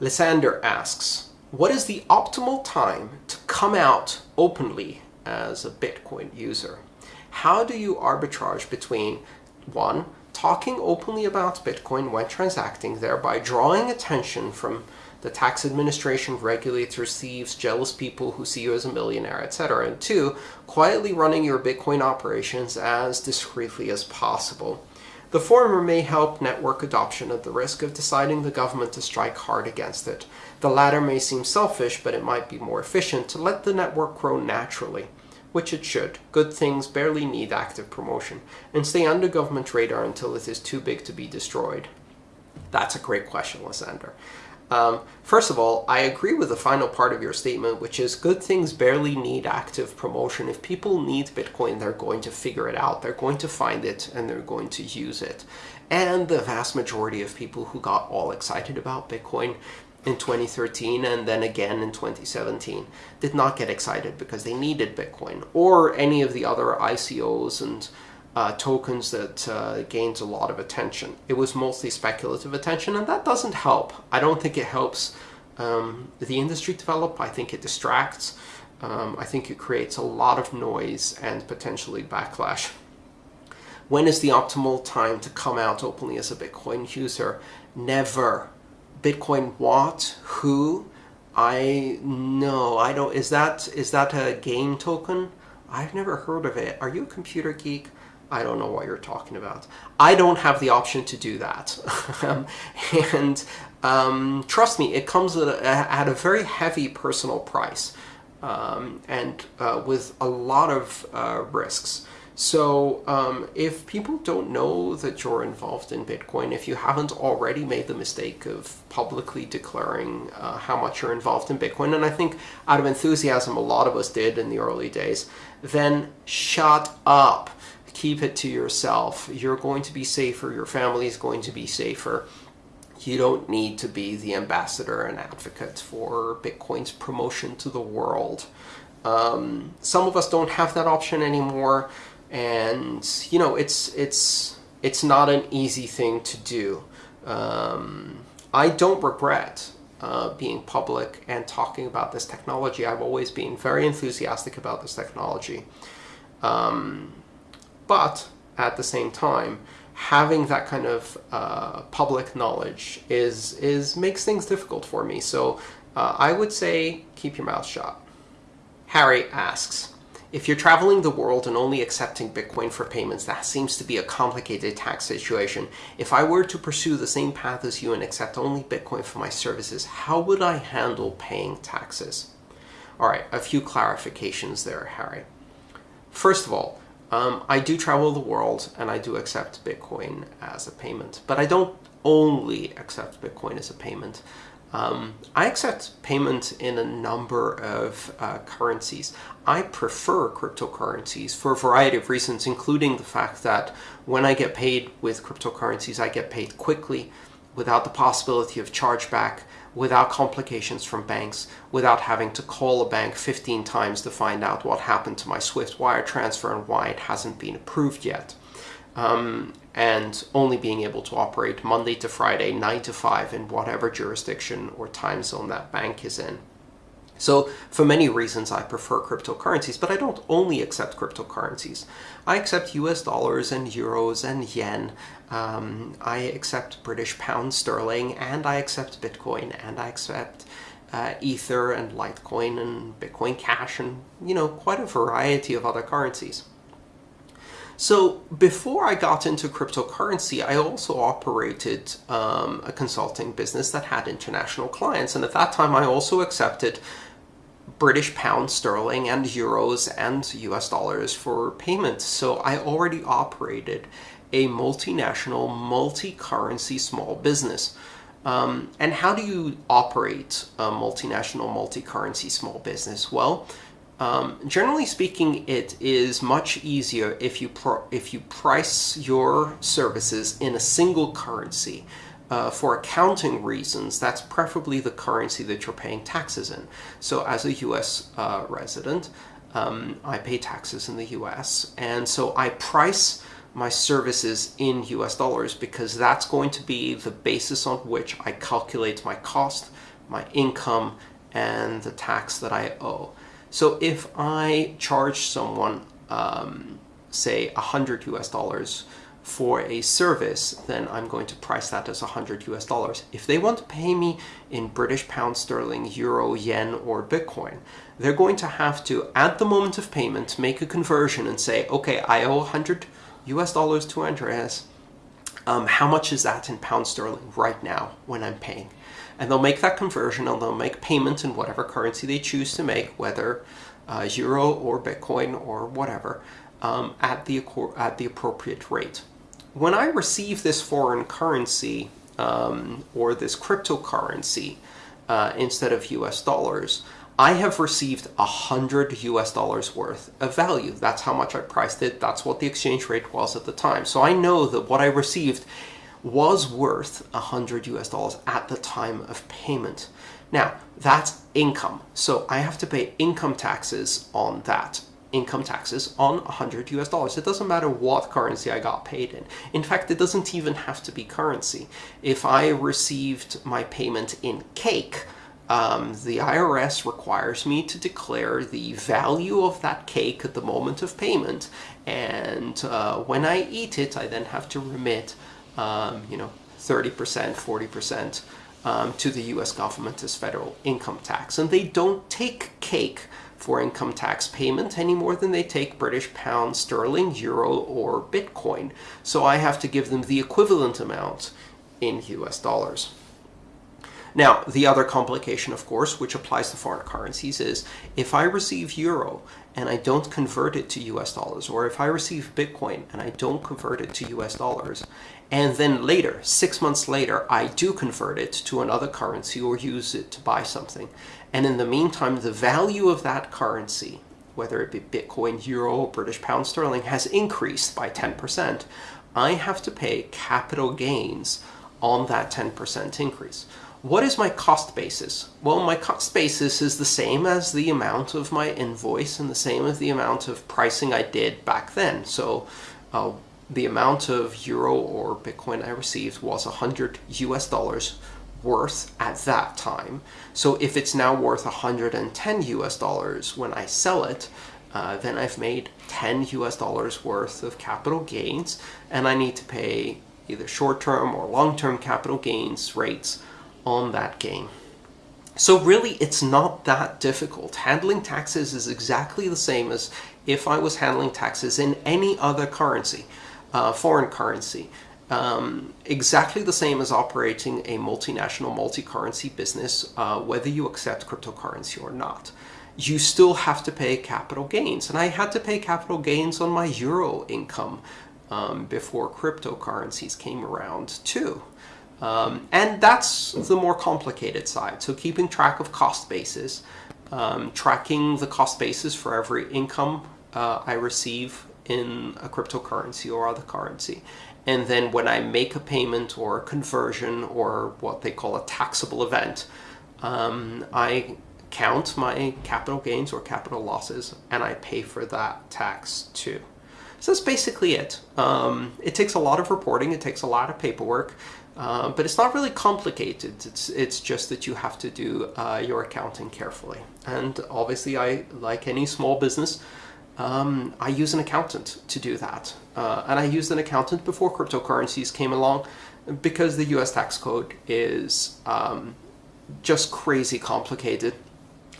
Lysander asks, what is the optimal time to come out openly as a Bitcoin user? How do you arbitrage between, one, talking openly about Bitcoin when transacting, thereby drawing attention from the tax administration, regulators, thieves, jealous people who see you as a millionaire, etc. And two, quietly running your Bitcoin operations as discreetly as possible. The former may help network adoption at the risk of deciding the government to strike hard against it. The latter may seem selfish, but it might be more efficient to let the network grow naturally, which it should. Good things barely need active promotion, and stay under government radar until it is too big to be destroyed. That's a great question, Lysander. Um, first of all, I agree with the final part of your statement, which is good things barely need active promotion. If people need Bitcoin, they're going to figure it out. They're going to find it and they're going to use it. And the vast majority of people who got all excited about Bitcoin in 2013 and then again in 2017 did not get excited because they needed Bitcoin or any of the other ICOs and uh, tokens that uh, gains a lot of attention. It was mostly speculative attention, and that doesn't help. I don't think it helps um, the industry develop. I think it distracts. Um, I think it creates a lot of noise and potentially backlash. When is the optimal time to come out openly as a Bitcoin user? Never. Bitcoin what? Who? I no, I don't. Is that is that a game token? I've never heard of it. Are you a computer geek? I don't know what you're talking about. I don't have the option to do that. And um, trust me, it comes at a, at a, very heavy personal price um, and uh, with a lot of uh, risks. So um, if people don't know that you're involved in Bitcoin, if you haven't already made the mistake of publicly declaring uh, how much you're involved in Bitcoin, and I think out of enthusiasm a lot of us did in the early days, then shut up keep it to yourself. You're going to be safer. Your family is going to be safer. You don't need to be the ambassador and advocate for Bitcoin's promotion to the world. Um, some of us don't have that option anymore, and you know it's it's it's not an easy thing to do. Um, I don't regret uh, being public and talking about this technology. I've always been very enthusiastic about this technology. Um, but at the same time, having that kind of uh, public knowledge is is makes things difficult for me. So uh, I would say keep your mouth shut. Harry asks, if you're traveling the world and only accepting Bitcoin for payments, that seems to be a complicated tax situation. If I were to pursue the same path as you and accept only Bitcoin for my services, how would I handle paying taxes? All right, a few clarifications there, Harry. First of all, um, I do travel the world and I do accept Bitcoin as a payment, but I don't only accept Bitcoin as a payment. Um, I accept payment in a number of uh, currencies. I prefer cryptocurrencies for a variety of reasons, including the fact that when I get paid with cryptocurrencies, I get paid quickly without the possibility of chargeback without complications from banks, without having to call a bank 15 times to find out what happened to my Swift wire transfer and why it hasn't been approved yet. Um, and only being able to operate Monday to Friday, 9 to 5 in whatever jurisdiction or time zone that bank is in. So for many reasons, I prefer cryptocurrencies, but I don't only accept cryptocurrencies. I accept US dollars and euros and yen. Um, I accept British pound sterling and I accept Bitcoin and I accept uh, Ether and Litecoin and Bitcoin Cash and, you know, quite a variety of other currencies. So before I got into cryptocurrency, I also operated um, a consulting business that had international clients. And at that time, I also accepted British pound sterling and euros and US dollars for payment. So I already operated a multinational, multi-currency small business. Um, and how do you operate a multinational, multi-currency small business? Well, um, generally speaking, it is much easier if you if you price your services in a single currency uh, for accounting reasons, that's preferably the currency that you're paying taxes in. So as a US uh, resident, um, I pay taxes in the US, and so I price my services in US dollars because that's going to be the basis on which I calculate my cost, my income, and the tax that I owe. So if I charge someone, um, say, 100 US dollars for a service, then I'm going to price that as 100 US dollars. If they want to pay me in British pound sterling, euro, yen, or Bitcoin, they're going to have to, at the moment of payment, make a conversion and say, okay, I owe 100 US dollars to Andreas. Um, how much is that in pound sterling right now when I'm paying? And they'll make that conversion and they'll make payment in whatever currency they choose to make, whether uh, euro or Bitcoin or whatever, um, at, the, at the appropriate rate when I receive this foreign currency um, or this cryptocurrency uh, instead of US dollars, I have received 100 US dollars worth of value. That's how much I priced it. That's what the exchange rate was at the time. So I know that what I received was worth 100 US dollars at the time of payment. Now, that's income. So I have to pay income taxes on that income taxes on 100 US dollars. It doesn't matter what currency I got paid in. In fact, it doesn't even have to be currency. If I received my payment in cake, um, the IRS requires me to declare the value of that cake at the moment of payment. And uh, when I eat it, I then have to remit, um, you know, 30%, 40% um, to the US government as federal income tax. And they don't take cake for income tax payment any more than they take British pound, sterling, euro, or Bitcoin. So I have to give them the equivalent amount in US dollars. Now, the other complication, of course, which applies to foreign currencies is if I receive euro and I don't convert it to US dollars, or if I receive Bitcoin and I don't convert it to US dollars, and then later, six months later, I do convert it to another currency or use it to buy something, and in the meantime, the value of that currency, whether it be Bitcoin, Euro, or British Pound Sterling, has increased by 10%, I have to pay capital gains on that 10% increase. What is my cost basis? Well, my cost basis is the same as the amount of my invoice and the same as the amount of pricing I did back then. So uh, the amount of euro or Bitcoin I received was 100 US dollars worth at that time. So if it's now worth 110 US dollars when I sell it, uh, then I've made 10 US dollars worth of capital gains and I need to pay either short-term or long-term capital gains rates on that gain. So really, it's not that difficult. Handling taxes is exactly the same as if I was handling taxes in any other currency, uh, foreign currency. Um, exactly the same as operating a multinational multi-currency business, uh, whether you accept cryptocurrency or not. You still have to pay capital gains. And I had to pay capital gains on my euro income um, before cryptocurrencies came around too. Um, and that's the more complicated side. So keeping track of cost bases, um, tracking the cost basis for every income uh, I receive in a cryptocurrency or other currency. And then when I make a payment or a conversion or what they call a taxable event, um, I count my capital gains or capital losses and I pay for that tax too. So that's basically it. Um, it takes a lot of reporting, it takes a lot of paperwork, uh, but it's not really complicated. It's, it's just that you have to do uh, your accounting carefully. And obviously, I, like any small business, um, I use an accountant to do that. Uh, and I used an accountant before cryptocurrencies came along because the US tax code is um, just crazy complicated.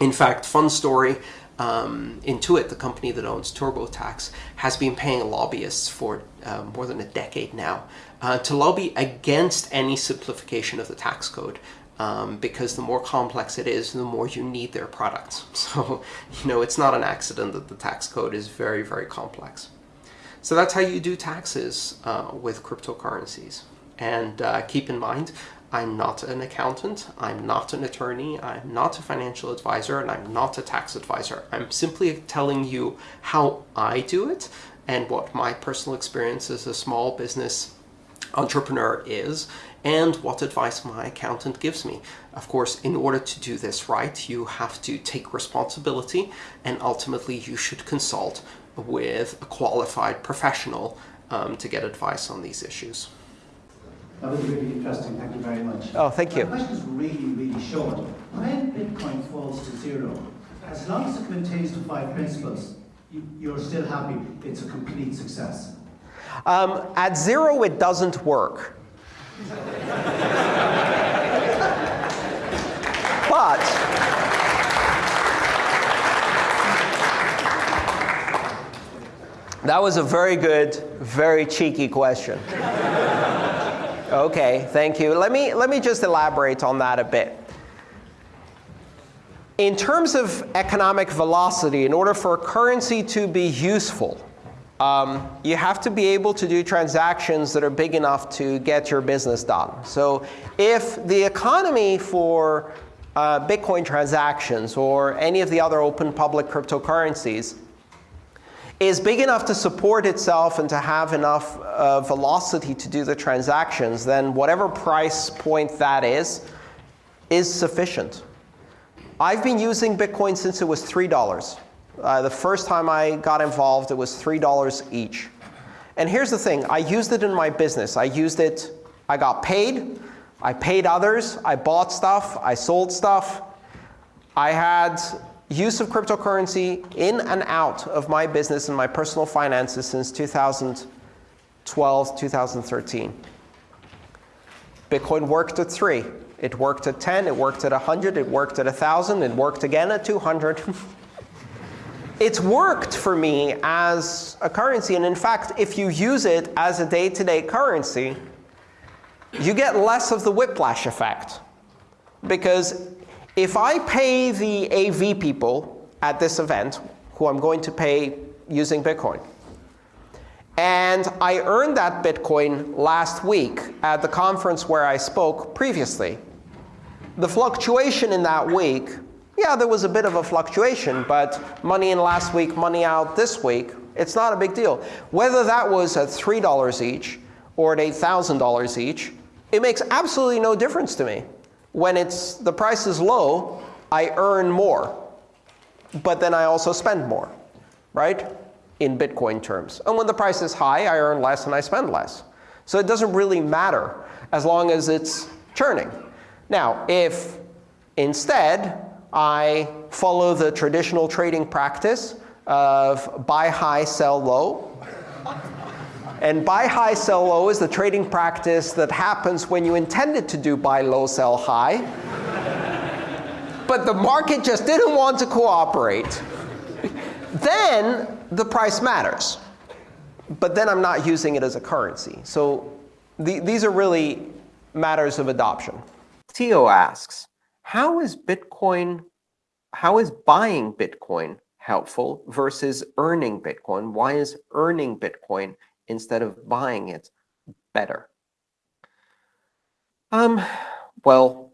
In fact, fun story, um, Intuit, the company that owns TurboTax, has been paying lobbyists for uh, more than a decade now uh, to lobby against any simplification of the tax code. Um, because the more complex it is, the more you need their products. So, you know, it's not an accident that the tax code is very, very complex. So that's how you do taxes uh, with cryptocurrencies. And uh, keep in mind, I'm not an accountant, I'm not an attorney, I'm not a financial advisor, and I'm not a tax advisor. I'm simply telling you how I do it and what my personal experience as a small business entrepreneur is and what advice my accountant gives me. Of course, in order to do this right, you have to take responsibility and ultimately you should consult with a qualified professional um, to get advice on these issues. That was really interesting. Thank you very much. Oh, thank you. My question is really, really short. When Bitcoin falls to zero, as long as it maintains the five principles, you, are still happy. It's a complete success. Um, at zero, it doesn't work. but that was a very good, very cheeky question. Okay, thank you. Let me, let me just elaborate on that a bit. In terms of economic velocity, in order for a currency to be useful, um, you have to be able to do transactions that are big enough to get your business done. So if the economy for uh, Bitcoin transactions or any of the other open public cryptocurrencies is big enough to support itself and to have enough uh, velocity to do the transactions, then whatever price point that is, is sufficient. I've been using Bitcoin since it was $3. Uh, the first time I got involved, it was $3 each. And here's the thing. I used it in my business. I used it. I got paid. I paid others. I bought stuff. I sold stuff. I had use of cryptocurrency in and out of my business and my personal finances since 2012, 2013. Bitcoin worked at 3. It worked at 10. It worked at 100. It worked at 1,000. It worked again at 200. it's worked for me as a currency. And in fact, if you use it as a day-to-day -day currency, you get less of the whiplash effect. Because if I pay the AV people at this event, who I'm going to pay using Bitcoin, and I earned that Bitcoin last week at the conference where I spoke previously, the fluctuation in that week, yeah, there was a bit of a fluctuation, but money in last week, money out this week, it's not a big deal. Whether that was at $3 each or at $8,000 each, it makes absolutely no difference to me when it's the price is low, I earn more. But then I also spend more, right, in Bitcoin terms. And when the price is high, I earn less and I spend less. So it doesn't really matter as long as it's churning. Now, if instead I follow the traditional trading practice of buy high, sell low, and buy high, sell low is the trading practice that happens when you intended to do buy low, sell high. but the market just didn't want to cooperate. then the price matters. But then I'm not using it as a currency. So the, these are really matters of adoption. Theo asks, how is Bitcoin, how is buying Bitcoin helpful versus earning Bitcoin? Why is earning Bitcoin instead of buying it better? Um, well,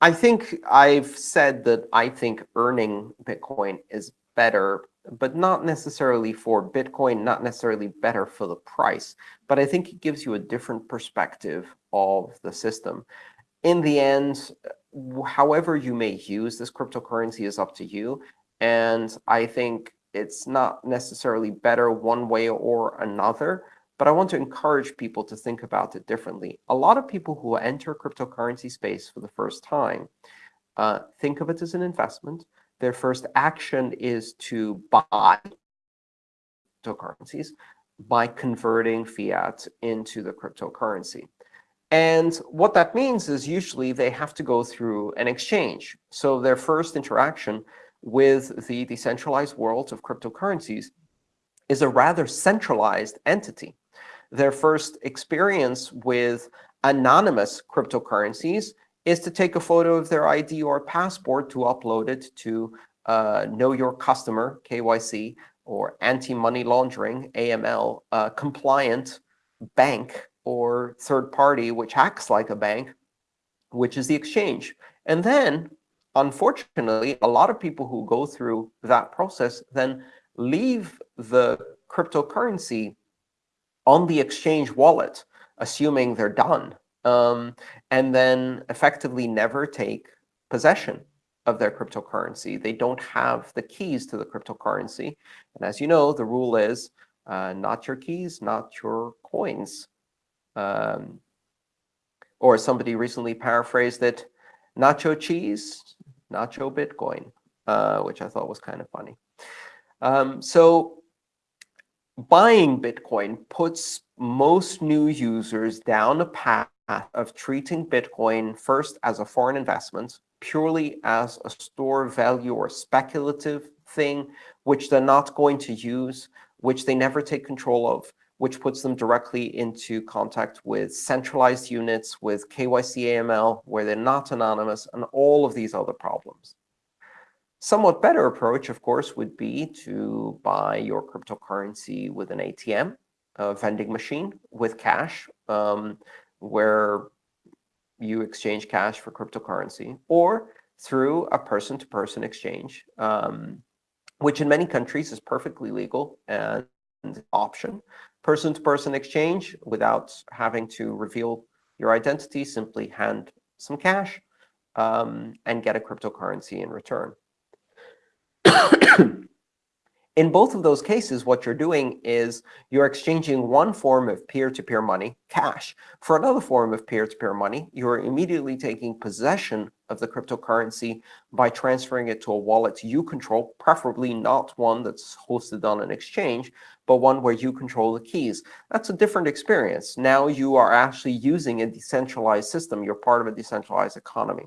I think I've said that I think earning Bitcoin is better, but not necessarily for Bitcoin, not necessarily better for the price. But I think it gives you a different perspective of the system. In the end, however you may use this cryptocurrency is up to you. And I think it's not necessarily better one way or another, but I want to encourage people to think about it differently. A lot of people who enter cryptocurrency space for the first time uh, think of it as an investment. Their first action is to buy cryptocurrencies by converting fiat into the cryptocurrency. And what that means is usually they have to go through an exchange. So their first interaction with the decentralized world of cryptocurrencies is a rather centralized entity. Their first experience with anonymous cryptocurrencies is to take a photo of their ID or passport to upload it to uh, Know Your Customer, KYC, or anti-money laundering, AML, uh, compliant bank or third party which acts like a bank, which is the exchange. And then unfortunately, a lot of people who go through that process then leave the cryptocurrency on the exchange wallet, assuming they're done, um, and then effectively never take possession of their cryptocurrency. They don't have the keys to the cryptocurrency. And as you know, the rule is Uh, not your keys, not your coins. Um, or somebody recently paraphrased it, nacho cheese, nacho Bitcoin, uh, which I thought was kind of funny. Um, so buying Bitcoin puts most new users down a path of treating Bitcoin first as a foreign investment, purely as a store value or speculative thing, which they're not going to use, which they never take control of, which puts them directly into contact with centralized units, with KYC AML, where they're not anonymous, and all of these other problems. Somewhat better approach, of course, would be to buy your cryptocurrency with an ATM, a vending machine with cash, um, where you exchange cash for cryptocurrency, or through a person-to-person -person exchange, um, which in many countries is perfectly legal and option. Person-to-person -person exchange without having to reveal your identity, simply hand some cash um, and get a cryptocurrency in return. In both of those cases, what you're doing is you're exchanging one form of peer-to-peer -peer money, cash, for another form of peer-to-peer -peer money. You're immediately taking possession of the cryptocurrency by transferring it to a wallet you control, preferably not one that's hosted on an exchange, but one where you control the keys. That's a different experience. Now you are actually using a decentralized system. You're part of a decentralized economy.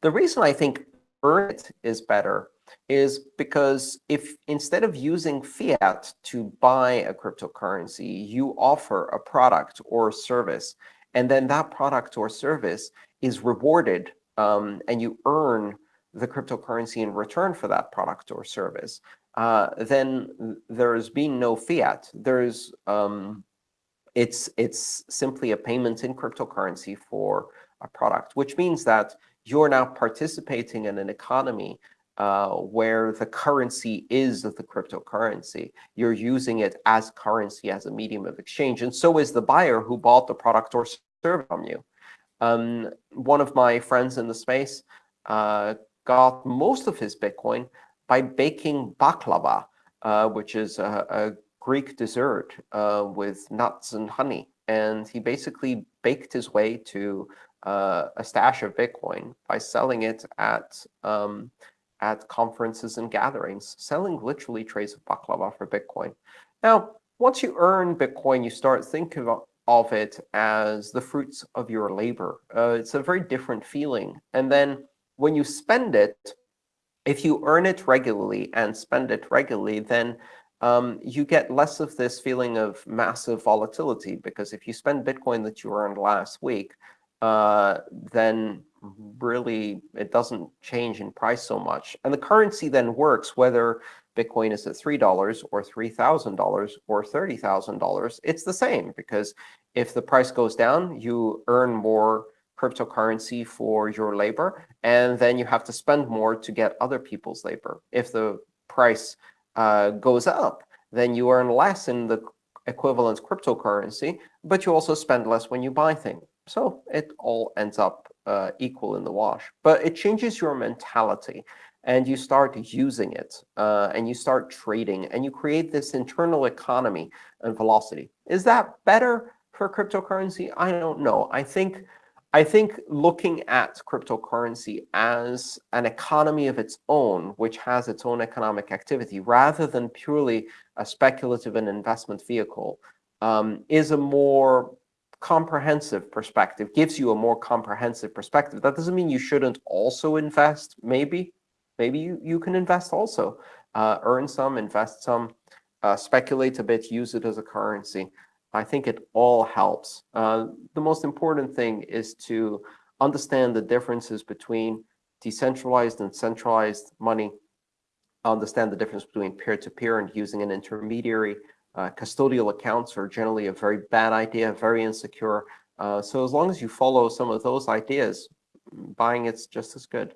The reason I think earn it is better is because if instead of using fiat to buy a cryptocurrency, you offer a product or service, and then that product or service is rewarded, um, and you earn the cryptocurrency in return for that product or service, uh, then there's been no fiat. There's um, it's it's simply a payment in cryptocurrency for a product, which means that you're now participating in an economy uh, where the currency is the cryptocurrency. You're using it as currency, as a medium of exchange. And so is the buyer who bought the product or service from you. Um, one of my friends in the space uh, got most of his Bitcoin by baking baklava, uh, which is a, a Greek dessert uh, with nuts and honey. And he basically baked his way to uh, a stash of Bitcoin by selling it at um, at conferences and gatherings, selling literally trays of baklava for Bitcoin. Now, once you earn Bitcoin, you start thinking of it as the fruits of your labor. Uh, it's a very different feeling. And then when you spend it, if you earn it regularly and spend it regularly, then um, you get less of this feeling of massive volatility. Because if you spend Bitcoin that you earned last week, uh, then really it doesn't change in price so much. And the currency then works whether Bitcoin is at $3 or $3,000 or $30,000. It's the same, because if the price goes down, you earn more cryptocurrency for your labor, and then you have to spend more to get other people's labor. If the price uh, goes up, then you earn less in the equivalent cryptocurrency, but you also spend less when you buy things. So it all ends up uh, equal in the wash. But it changes your mentality, and you start using it, uh, and you start trading, and you create this internal economy and velocity. Is that better for cryptocurrency? I don't know. I think I think looking at cryptocurrency as an economy of its own, which has its own economic activity, rather than purely a speculative and investment vehicle, um, is a more comprehensive perspective, gives you a more comprehensive perspective. That doesn't mean you shouldn't also invest, maybe. Maybe you, you can invest also. Uh, earn some, invest some, uh, speculate a bit, use it as a currency. I think it all helps. Uh, the most important thing is to understand the differences between decentralized and centralized money, understand the difference between peer-to-peer -peer and using an intermediary, uh, custodial accounts are generally a very bad idea, very insecure. Uh, so as long as you follow some of those ideas, buying it's just as good.